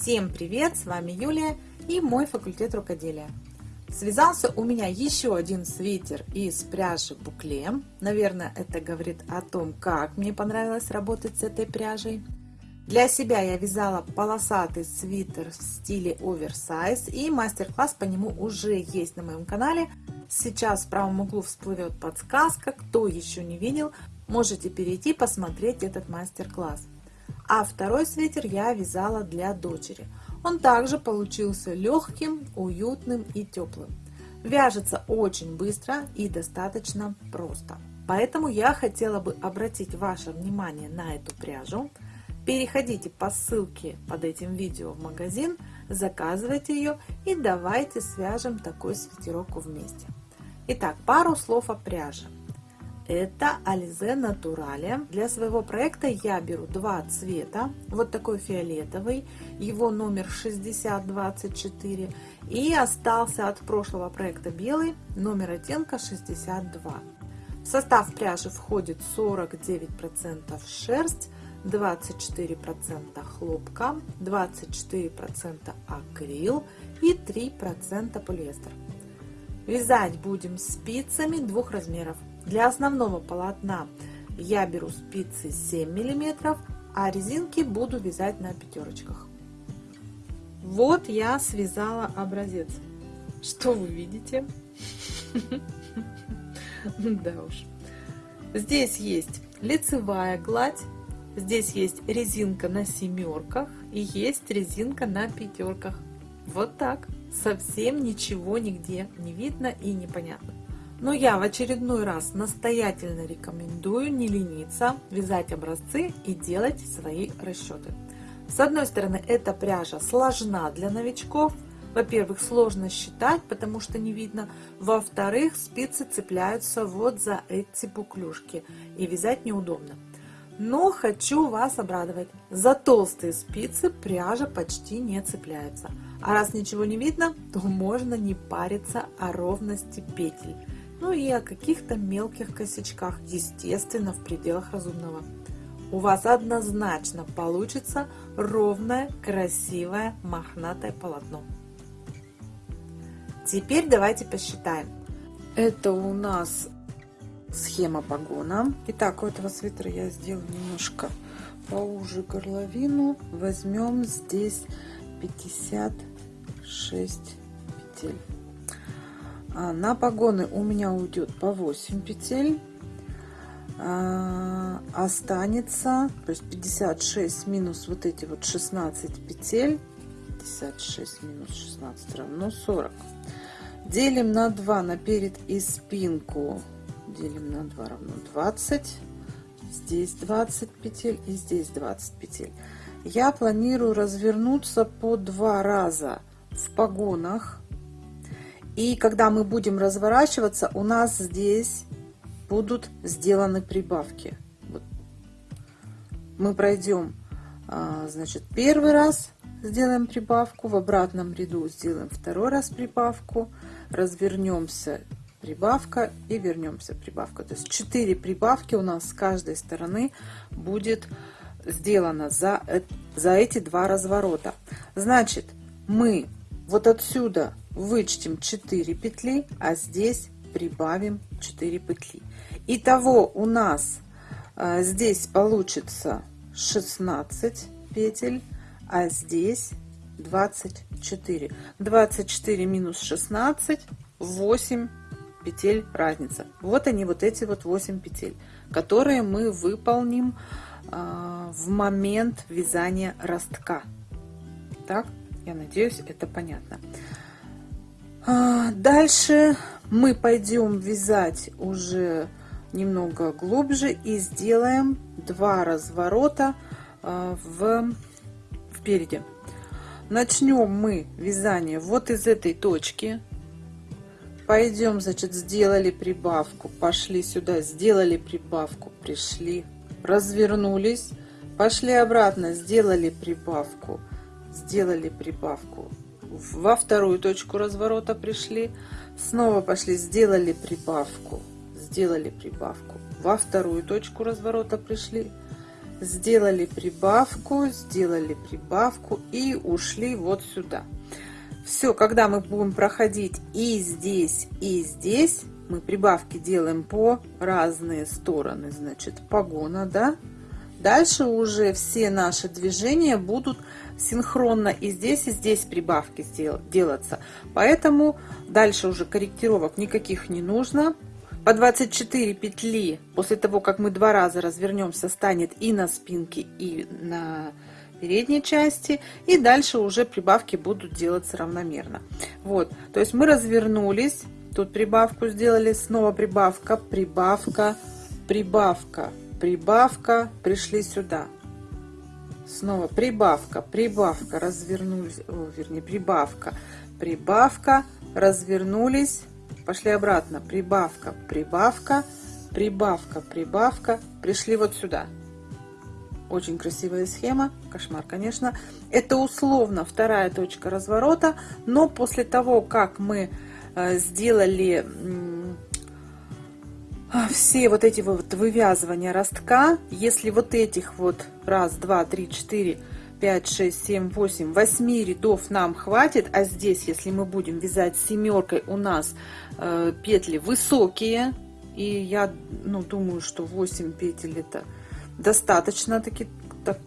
Всем привет! С вами Юлия и мой факультет рукоделия. Связался у меня еще один свитер из пряжи букле. Наверное, это говорит о том, как мне понравилось работать с этой пряжей. Для себя я вязала полосатый свитер в стиле оверсайз и мастер-класс по нему уже есть на моем канале. Сейчас в правом углу всплывет подсказка, кто еще не видел, можете перейти посмотреть этот мастер-класс. А второй свитер я вязала для дочери. Он также получился легким, уютным и теплым. Вяжется очень быстро и достаточно просто. Поэтому я хотела бы обратить ваше внимание на эту пряжу. Переходите по ссылке под этим видео в магазин, заказывайте ее и давайте свяжем такой свитерок вместе. Итак, пару слов о пряже. Это Alize Naturale. Для своего проекта я беру два цвета. Вот такой фиолетовый, его номер 6024. И остался от прошлого проекта белый, номер оттенка 62. В состав пряжи входит 49% шерсть, 24% хлопка, 24% акрил и 3% полиэстер. Вязать будем спицами двух размеров. Для основного полотна я беру спицы 7 мм, а резинки буду вязать на пятерочках. Вот я связала образец. Что вы видите? Да уж. Здесь есть лицевая гладь, здесь есть резинка на семерках и есть резинка на пятерках. Вот так. Совсем ничего нигде не видно и непонятно. Но я в очередной раз настоятельно рекомендую не лениться, вязать образцы и делать свои расчеты. С одной стороны, эта пряжа сложна для новичков. Во-первых, сложно считать, потому что не видно. Во-вторых, спицы цепляются вот за эти буклюшки и вязать неудобно. Но хочу вас обрадовать. За толстые спицы пряжа почти не цепляется. А раз ничего не видно, то можно не париться о ровности петель. Ну и о каких-то мелких косячках, естественно, в пределах разумного. У вас однозначно получится ровное, красивое, мохнатое полотно. Теперь давайте посчитаем. Это у нас схема погона. Итак, у этого свитера я сделаю немножко поуже горловину. Возьмем здесь 56 петель. А, на погоны у меня уйдет по 8 петель. А, останется, то есть 56 минус вот эти вот 16 петель. 56 минус 16 равно 40. Делим на 2 на перед и спинку. Делим на 2 равно 20. Здесь 20 петель и здесь 20 петель. Я планирую развернуться по два раза в погонах и когда мы будем разворачиваться, у нас здесь будут сделаны прибавки. Вот. Мы пройдем, а, значит, первый раз сделаем прибавку, в обратном ряду сделаем второй раз прибавку, развернемся, прибавка и вернемся, прибавка. То есть 4 прибавки у нас с каждой стороны будет сделано за, за эти два разворота. Значит, мы вот отсюда вычтем 4 петли, а здесь прибавим 4 петли. Итого у нас а, здесь получится 16 петель, а здесь 24. 24 минус 16, 8 петель разница. Вот они, вот эти вот 8 петель, которые мы выполним э, в момент вязания ростка. Так, я надеюсь, это понятно. А, дальше мы пойдем вязать уже немного глубже и сделаем два разворота а, в впереди. Начнем мы вязание вот из этой точки. Пойдем, значит, сделали прибавку, пошли сюда, сделали прибавку, пришли, развернулись, пошли обратно, сделали прибавку, сделали прибавку, во вторую точку разворота пришли, снова пошли, сделали прибавку, сделали прибавку, во вторую точку разворота пришли, сделали прибавку, сделали прибавку и ушли вот сюда. Все, когда мы будем проходить и здесь, и здесь, мы прибавки делаем по разные стороны, значит, погона, да. Дальше уже все наши движения будут синхронно и здесь, и здесь прибавки делаться. Поэтому дальше уже корректировок никаких не нужно. По 24 петли после того, как мы два раза развернемся, станет и на спинке, и на передней части. И дальше уже прибавки будут делаться равномерно. Вот, то есть мы развернулись, тут прибавку сделали, снова прибавка, прибавка, прибавка, прибавка, пришли сюда. Снова прибавка, прибавка, развернулись, о, вернее, прибавка, прибавка, развернулись, пошли обратно, прибавка, прибавка, прибавка, прибавка, пришли вот сюда. Очень красивая схема, кошмар, конечно. Это условно вторая точка разворота, но после того, как мы э, сделали все вот эти вот вывязывания ростка, если вот этих вот раз, два, три, четыре, 5, 6, 7, 8, 8 рядов нам хватит, а здесь, если мы будем вязать семеркой, у нас э, петли высокие, и я ну, думаю, что 8 петель это достаточно таки так,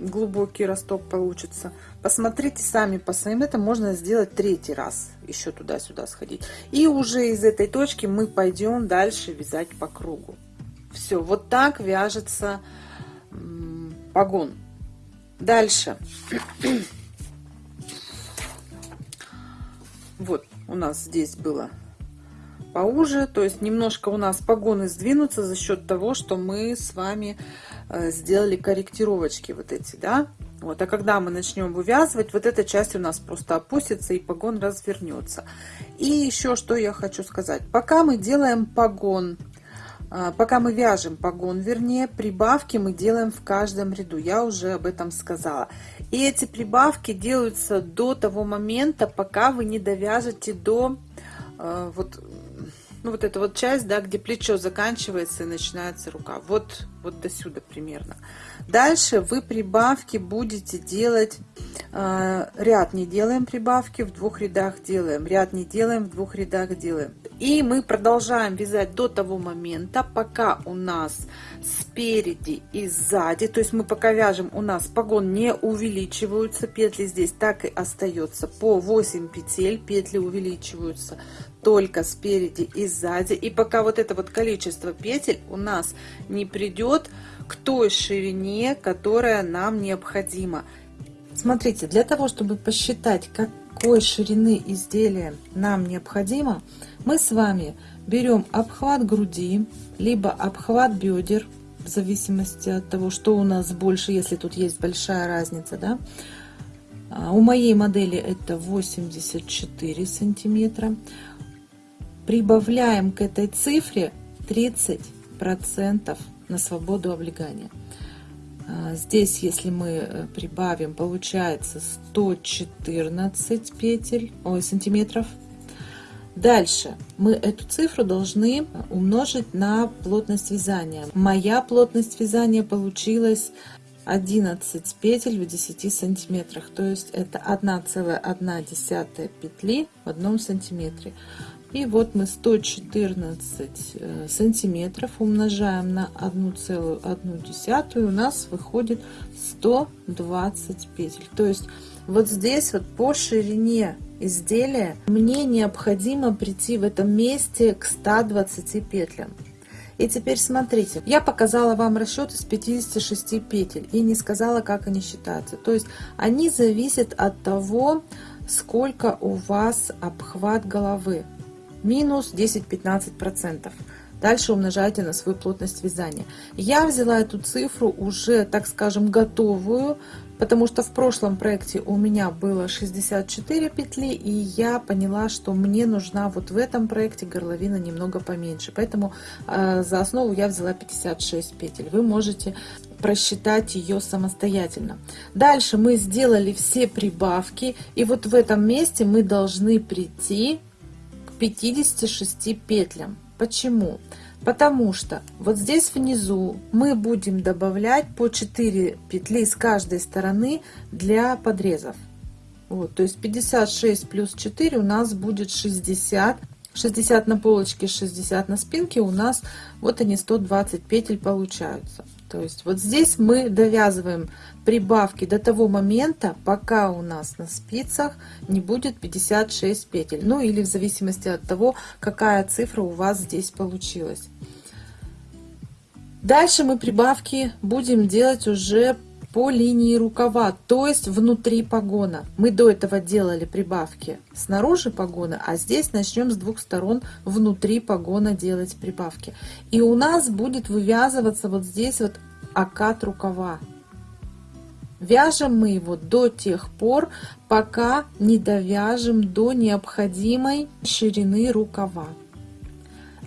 глубокий росток получится. Посмотрите сами по своим, это можно сделать третий раз, еще туда-сюда сходить. И уже из этой точки мы пойдем дальше вязать по кругу. Все, вот так вяжется погон. Дальше. Вот у нас здесь было поуже, то есть немножко у нас погоны сдвинутся за счет того, что мы с вами э, сделали корректировочки вот эти, да. Вот, а когда мы начнем вывязывать, вот эта часть у нас просто опустится и погон развернется. И еще что я хочу сказать. Пока мы делаем погон а, пока мы вяжем погон, вернее, прибавки мы делаем в каждом ряду. Я уже об этом сказала. И эти прибавки делаются до того момента, пока вы не довяжете до э, вот, ну, вот эта вот часть, да, где плечо заканчивается и начинается рука. Вот, вот до сюда примерно. Дальше вы прибавки будете делать, э, ряд не делаем прибавки, в двух рядах делаем, ряд не делаем, в двух рядах делаем. И мы продолжаем вязать до того момента, пока у нас спереди и сзади, то есть мы пока вяжем, у нас погон не увеличиваются, петли здесь так и остается по 8 петель, петли увеличиваются только спереди и сзади. И пока вот это вот количество петель у нас не придет к той ширине, которая нам необходима. Смотрите, для того, чтобы посчитать, какой ширины изделия нам необходимо, мы с вами берем обхват груди, либо обхват бедер, в зависимости от того, что у нас больше, если тут есть большая разница, да. А, у моей модели это 84 сантиметра. Прибавляем к этой цифре 30 процентов на свободу облегания. А, здесь, если мы э, прибавим, получается 114 петель, ой, сантиметров Дальше мы эту цифру должны умножить на плотность вязания. Моя плотность вязания получилась 11 петель в 10 сантиметрах, то есть это 1,1 петли в одном сантиметре. И вот мы 114 э, сантиметров умножаем на 1,1, у нас выходит 120 петель. То есть вот здесь вот по ширине изделия мне необходимо прийти в этом месте к 120 петлям. И теперь смотрите, я показала вам расчет из 56 петель и не сказала, как они считаются. То есть они зависят от того, сколько у вас обхват головы. Минус 10-15%. Дальше умножайте на свою плотность вязания. Я взяла эту цифру уже, так скажем, готовую, потому что в прошлом проекте у меня было 64 петли, и я поняла, что мне нужна вот в этом проекте горловина немного поменьше. Поэтому э, за основу я взяла 56 петель. Вы можете просчитать ее самостоятельно. Дальше мы сделали все прибавки, и вот в этом месте мы должны прийти 56 петлям. Почему? Потому что вот здесь внизу мы будем добавлять по 4 петли с каждой стороны для подрезов. Вот, то есть 56 плюс 4 у нас будет 60. 60 на полочке, 60 на спинке у нас вот они 120 петель получаются. То есть вот здесь мы довязываем прибавки до того момента, пока у нас на спицах не будет 56 петель. Ну или в зависимости от того, какая цифра у вас здесь получилась. Дальше мы прибавки будем делать уже по линии рукава, то есть внутри погона. Мы до этого делали прибавки снаружи погона, а здесь начнем с двух сторон внутри погона делать прибавки. И у нас будет вывязываться вот здесь вот окат рукава. Вяжем мы его до тех пор, пока не довяжем до необходимой ширины рукава.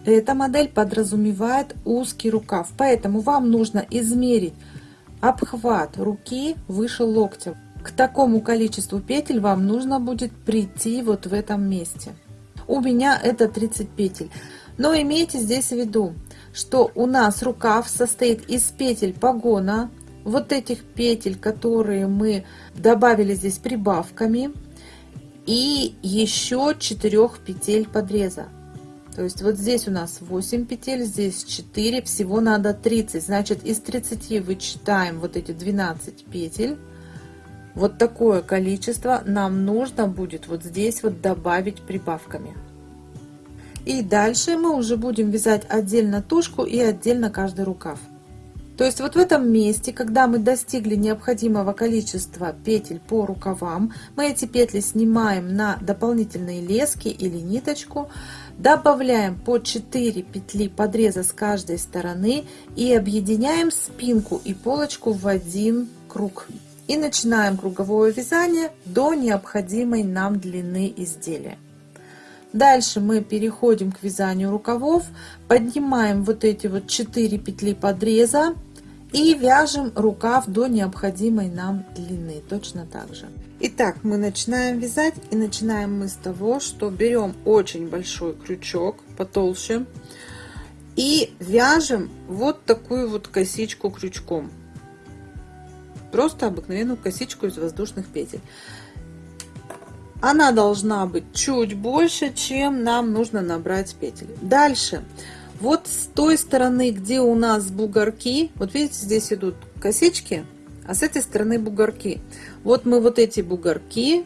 Эта модель подразумевает узкий рукав, поэтому вам нужно измерить обхват руки выше локтя. К такому количеству петель вам нужно будет прийти вот в этом месте. У меня это 30 петель. Но имейте здесь в виду, что у нас рукав состоит из петель погона, вот этих петель, которые мы добавили здесь прибавками, и еще 4 петель подреза. То есть вот здесь у нас 8 петель, здесь 4, всего надо 30. Значит, из 30 вычитаем вот эти 12 петель. Вот такое количество нам нужно будет вот здесь вот добавить прибавками. И дальше мы уже будем вязать отдельно тушку и отдельно каждый рукав. То есть вот в этом месте, когда мы достигли необходимого количества петель по рукавам, мы эти петли снимаем на дополнительные лески или ниточку, добавляем по 4 петли подреза с каждой стороны и объединяем спинку и полочку в один круг. И начинаем круговое вязание до необходимой нам длины изделия. Дальше мы переходим к вязанию рукавов, поднимаем вот эти вот 4 петли подреза и вяжем рукав до необходимой нам длины, точно так же. Итак, мы начинаем вязать и начинаем мы с того, что берем очень большой крючок потолще и вяжем вот такую вот косичку крючком. Просто обыкновенную косичку из воздушных петель. Она должна быть чуть больше, чем нам нужно набрать петель. Дальше, вот с той стороны, где у нас бугорки, вот видите, здесь идут косички, а с этой стороны бугорки. Вот мы вот эти бугорки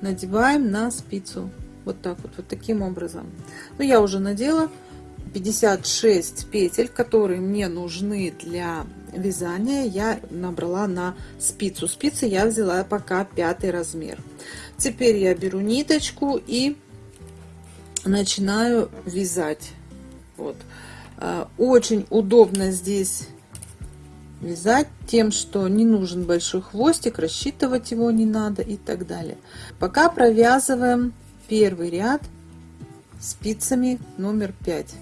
надеваем на спицу. Вот так вот, вот таким образом. Ну, я уже надела 56 петель, которые мне нужны для вязания. Я набрала на спицу. Спицы я взяла пока пятый размер. Теперь я беру ниточку и начинаю вязать. Вот. А, очень удобно здесь вязать тем, что не нужен большой хвостик, рассчитывать его не надо и так далее. Пока провязываем первый ряд спицами номер 5.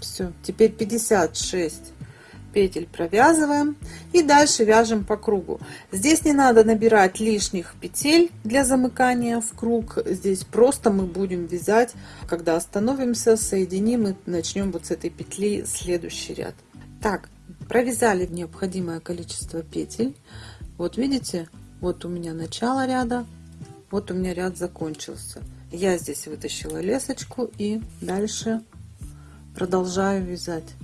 Все, теперь 56 петель провязываем и дальше вяжем по кругу. Здесь не надо набирать лишних петель для замыкания в круг. Здесь просто мы будем вязать, когда остановимся, соединим и начнем вот с этой петли следующий ряд. Так, провязали необходимое количество петель. Вот видите, вот у меня начало ряда, вот у меня ряд закончился. Я здесь вытащила лесочку и дальше продолжаю вязать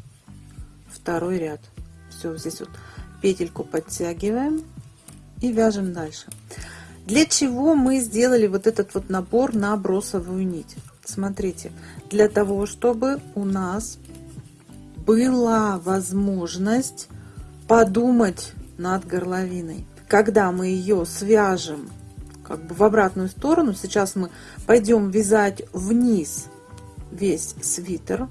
второй ряд. Все здесь вот петельку подтягиваем и вяжем дальше. Для чего мы сделали вот этот вот набор на бросовую нить? Смотрите для того чтобы у нас была возможность подумать над горловиной. Когда мы ее свяжем как бы в обратную сторону сейчас мы пойдем вязать вниз весь свитер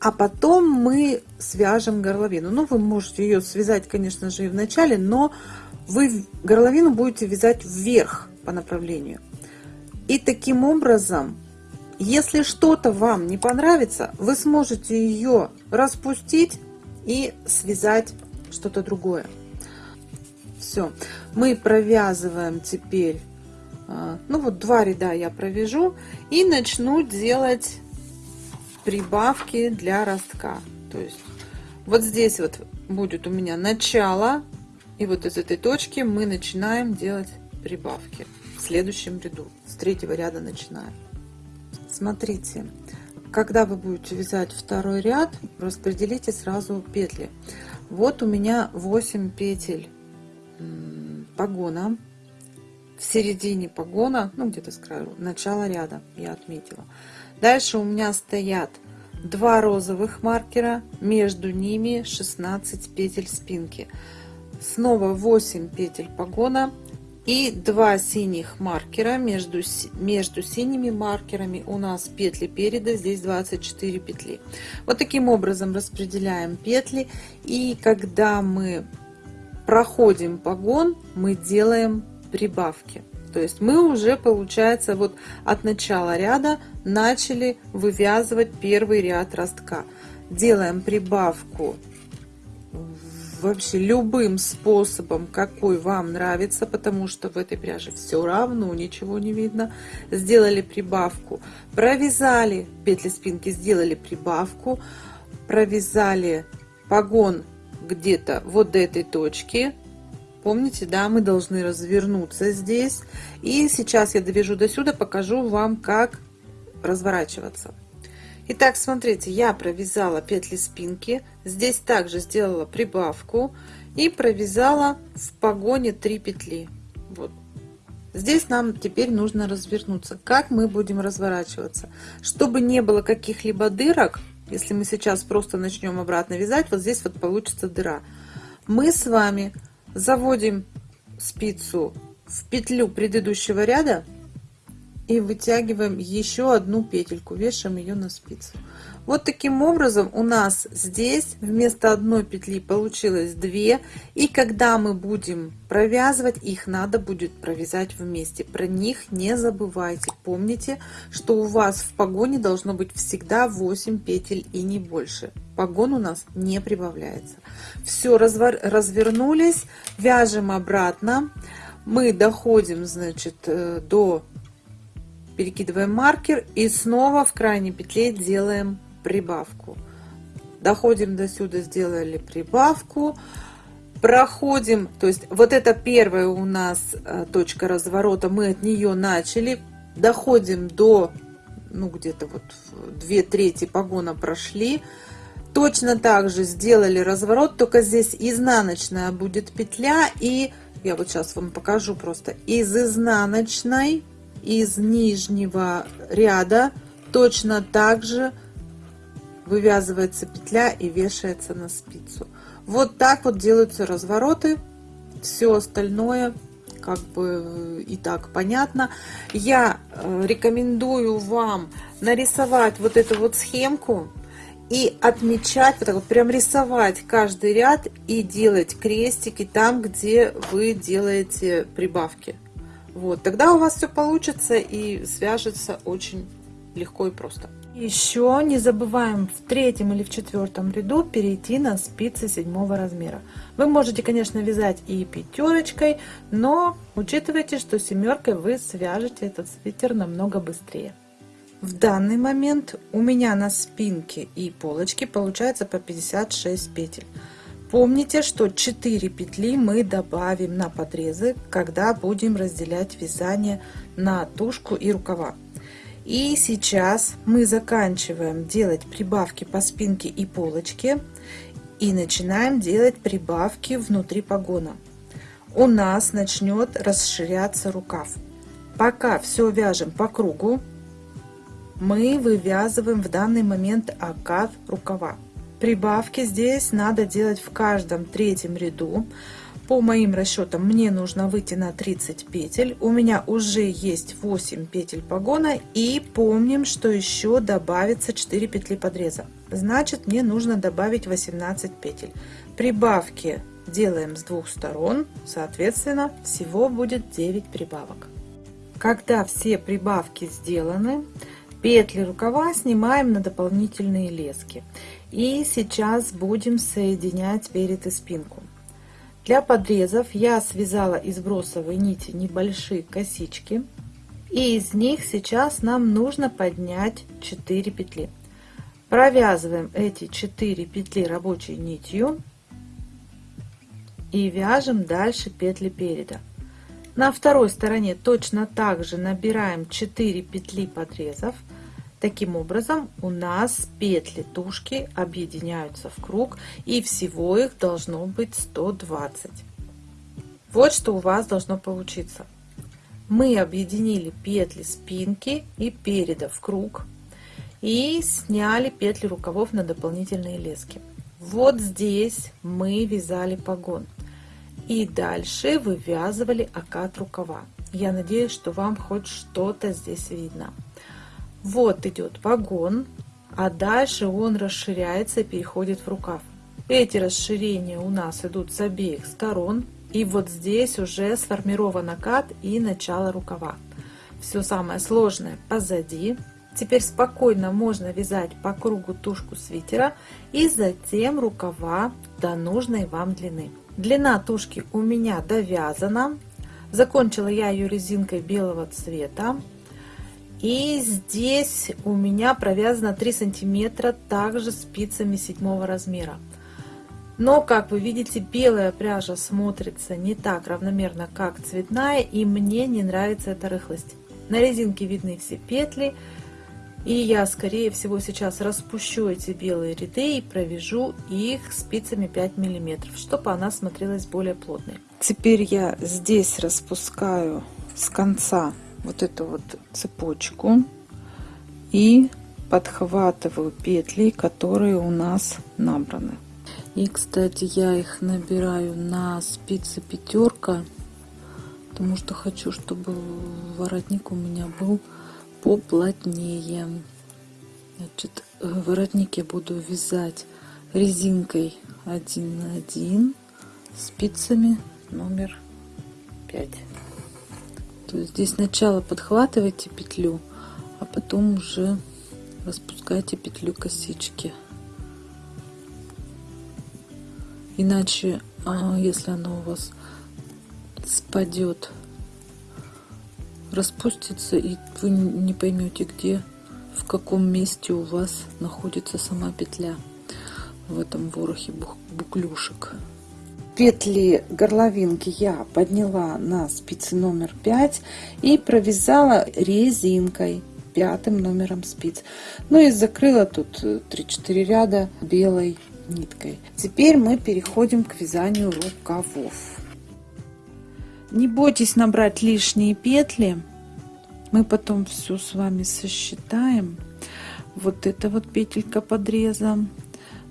а потом мы свяжем горловину. Ну, вы можете ее связать, конечно же, и в начале, но вы горловину будете вязать вверх по направлению. И таким образом, если что-то вам не понравится, вы сможете ее распустить и связать что-то другое. Все, мы провязываем теперь, а, ну вот два ряда я провяжу и начну делать прибавки для ростка. То есть вот здесь вот будет у меня начало, и вот из этой точки мы начинаем делать прибавки в следующем ряду. С третьего ряда начинаем. Смотрите, когда вы будете вязать второй ряд, распределите сразу петли. Вот у меня 8 петель погона. В середине погона, ну где-то с краю, начало ряда я отметила. Дальше у меня стоят два розовых маркера, между ними 16 петель спинки. Снова 8 петель погона и два синих маркера. Между, между синими маркерами у нас петли переда, здесь 24 петли. Вот таким образом распределяем петли. И когда мы проходим погон, мы делаем прибавки. То есть мы уже, получается, вот от начала ряда начали вывязывать первый ряд ростка. Делаем прибавку вообще любым способом, какой вам нравится, потому что в этой пряже все равно ничего не видно. Сделали прибавку, провязали петли спинки, сделали прибавку, провязали погон где-то вот до этой точки, Помните, да, мы должны развернуться здесь. И сейчас я довяжу до сюда, покажу вам, как разворачиваться. Итак, смотрите, я провязала петли спинки. Здесь также сделала прибавку и провязала в погоне 3 петли. Вот. Здесь нам теперь нужно развернуться. Как мы будем разворачиваться? Чтобы не было каких-либо дырок, если мы сейчас просто начнем обратно вязать, вот здесь вот получится дыра. Мы с вами заводим спицу в петлю предыдущего ряда и вытягиваем еще одну петельку, вешаем ее на спицу. Вот таким образом у нас здесь вместо одной петли получилось две. И когда мы будем провязывать, их надо будет провязать вместе. Про них не забывайте. Помните, что у вас в погоне должно быть всегда 8 петель и не больше. Погон у нас не прибавляется. Все, развернулись, вяжем обратно. Мы доходим, значит, э, до перекидываем маркер и снова в крайней петле делаем прибавку. Доходим до сюда, сделали прибавку. Проходим, то есть вот это первая у нас э, точка разворота, мы от нее начали. Доходим до, ну где-то вот две трети погона прошли. Точно так же сделали разворот, только здесь изнаночная будет петля. И я вот сейчас вам покажу просто. Из изнаночной, из нижнего ряда точно так же вывязывается петля и вешается на спицу. Вот так вот делаются развороты. Все остальное как бы и так понятно. Я э, рекомендую вам нарисовать вот эту вот схемку и отмечать, вот так вот прям рисовать каждый ряд и делать крестики там, где вы делаете прибавки. Вот, тогда у вас все получится и свяжется очень легко и просто. Еще не забываем в третьем или в четвертом ряду перейти на спицы седьмого размера. Вы можете, конечно, вязать и пятерочкой, но учитывайте, что семеркой вы свяжете этот свитер намного быстрее. В данный момент у меня на спинке и полочке получается по 56 петель. Помните, что 4 петли мы добавим на подрезы, когда будем разделять вязание на тушку и рукава. И сейчас мы заканчиваем делать прибавки по спинке и полочке и начинаем делать прибавки внутри погона. У нас начнет расширяться рукав. Пока все вяжем по кругу, мы вывязываем в данный момент окат рукава. Прибавки здесь надо делать в каждом третьем ряду. По моим расчетам мне нужно выйти на 30 петель. У меня уже есть 8 петель погона. И помним, что еще добавится 4 петли подреза. Значит, мне нужно добавить 18 петель. Прибавки делаем с двух сторон. Соответственно, всего будет 9 прибавок. Когда все прибавки сделаны, петли рукава снимаем на дополнительные лески. И сейчас будем соединять перед и спинку. Для подрезов я связала из бросовой нити небольшие косички. И из них сейчас нам нужно поднять 4 петли. Провязываем эти 4 петли рабочей нитью и вяжем дальше петли переда. На второй стороне точно так же набираем 4 петли подрезов. Таким образом у нас петли тушки объединяются в круг и всего их должно быть 120. Вот что у вас должно получиться. Мы объединили петли спинки и переда в круг и сняли петли рукавов на дополнительные лески. Вот здесь мы вязали погон. И дальше вывязывали окат рукава. Я надеюсь, что вам хоть что-то здесь видно. Вот идет вагон, а дальше он расширяется и переходит в рукав. Эти расширения у нас идут с обеих сторон. И вот здесь уже сформирован окат и начало рукава. Все самое сложное позади. Теперь спокойно можно вязать по кругу тушку свитера и затем рукава до нужной вам длины. Длина тушки у меня довязана. Закончила я ее резинкой белого цвета. И здесь у меня провязано 3 сантиметра также спицами 7 размера. Но, как вы видите, белая пряжа смотрится не так равномерно, как цветная, и мне не нравится эта рыхлость. На резинке видны все петли, и я, скорее всего, сейчас распущу эти белые ряды и провяжу их спицами 5 миллиметров, чтобы она смотрелась более плотной. Теперь я здесь распускаю с конца вот эту вот цепочку и подхватываю петли, которые у нас набраны. И, кстати, я их набираю на спицы пятерка, потому что хочу, чтобы воротник у меня был поплотнее. Значит, воротник я буду вязать резинкой 1 на 1 спицами номер 5. То есть здесь сначала подхватывайте петлю, а потом уже распускайте петлю косички. Иначе, а, если она у вас спадет распустится и вы не поймете где в каком месте у вас находится сама петля в этом ворохе буклюшек петли горловинки я подняла на спицы номер 5 и провязала резинкой пятым номером спиц ну и закрыла тут 3-4 ряда белой ниткой теперь мы переходим к вязанию рукавов не бойтесь набрать лишние петли. Мы потом все с вами сосчитаем. Вот это вот петелька подреза.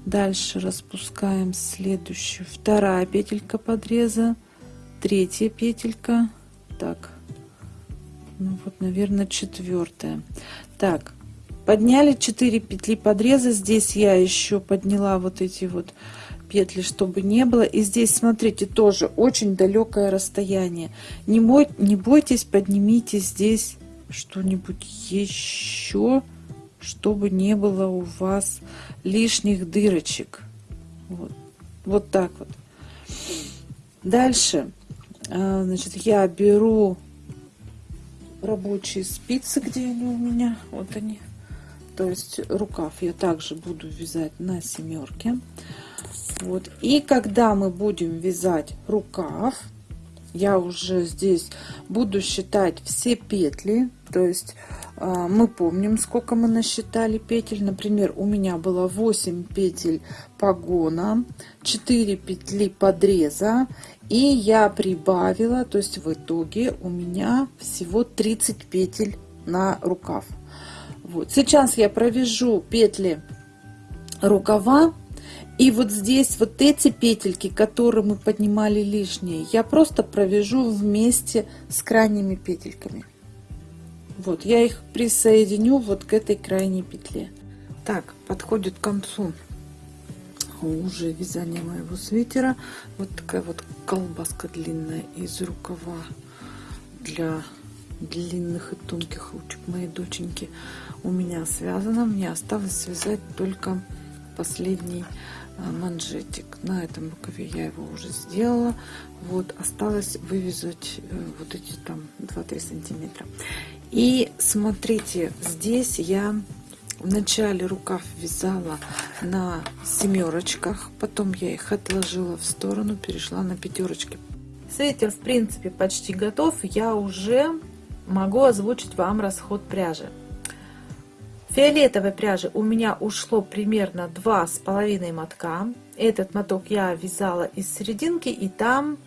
Дальше распускаем следующую. Вторая петелька подреза. Третья петелька. Так. Ну вот, наверное, четвертая. Так, подняли 4 петли подреза. Здесь я еще подняла вот эти вот петли, чтобы не было. И здесь, смотрите, тоже очень далекое расстояние. Не, бой, не бойтесь, поднимите здесь что-нибудь еще, чтобы не было у вас лишних дырочек. Вот, вот так вот. Дальше, а, значит, я беру рабочие спицы, где они у меня, вот они. То есть рукав я также буду вязать на семерке. Вот. И когда мы будем вязать рукав, я уже здесь буду считать все петли. То есть а, мы помним, сколько мы насчитали петель. Например, у меня было 8 петель погона, 4 петли подреза. И я прибавила, то есть в итоге у меня всего 30 петель на рукав. Вот. Сейчас я провяжу петли рукава и вот здесь вот эти петельки, которые мы поднимали лишние, я просто провяжу вместе с крайними петельками. Вот, я их присоединю вот к этой крайней петле. Так, подходит к концу уже вязание моего свитера. Вот такая вот колбаска длинная из рукава для длинных и тонких ручек моей доченьки у меня связано. Мне осталось связать только последний а, манжетик на этом рукаве я его уже сделала вот осталось вывязать э, вот эти там 2-3 сантиметра и смотрите здесь я Вначале рукав вязала на семерочках, потом я их отложила в сторону, перешла на пятерочки. Свитер, в принципе, почти готов. Я уже могу озвучить вам расход пряжи. Фиолетовой пряжи у меня ушло примерно два с половиной мотка. Этот моток я вязала из серединки, и там,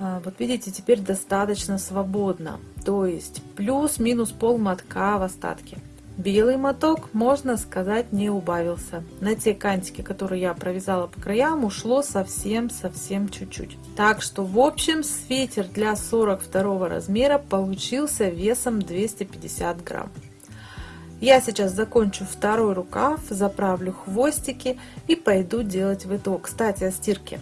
а, вот видите, теперь достаточно свободно. То есть плюс-минус пол мотка в остатке. Белый моток, можно сказать, не убавился. На те кантики, которые я провязала по краям, ушло совсем-совсем чуть-чуть. Так что, в общем, свитер для 42 размера получился весом 250 грамм. Я сейчас закончу второй рукав, заправлю хвостики и пойду делать виток. Кстати, о стирке.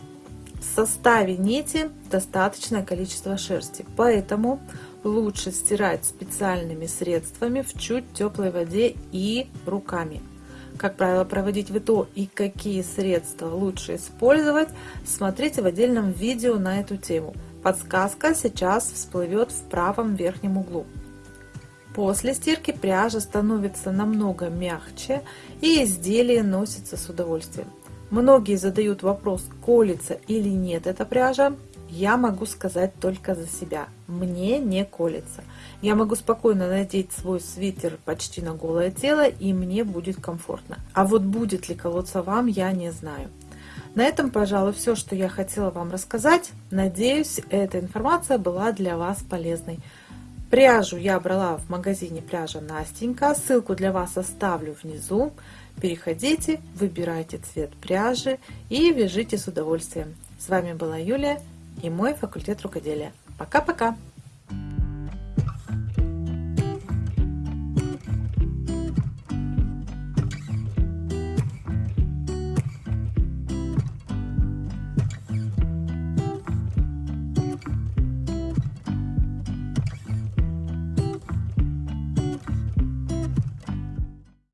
В составе нити достаточное количество шерсти, поэтому лучше стирать специальными средствами в чуть теплой воде и руками. Как правило, проводить ВТО и какие средства лучше использовать, смотрите в отдельном видео на эту тему. Подсказка сейчас всплывет в правом верхнем углу. После стирки пряжа становится намного мягче и изделие носится с удовольствием. Многие задают вопрос, колется или нет эта пряжа. Я могу сказать только за себя. Мне не колется. Я могу спокойно надеть свой свитер почти на голое тело и мне будет комфортно. А вот будет ли колоться вам, я не знаю. На этом, пожалуй, все, что я хотела вам рассказать. Надеюсь, эта информация была для вас полезной. Пряжу я брала в магазине пряжа Настенька. Ссылку для вас оставлю внизу. Переходите, выбирайте цвет пряжи и вяжите с удовольствием. С вами была Юлия и мой факультет рукоделия. Пока-пока!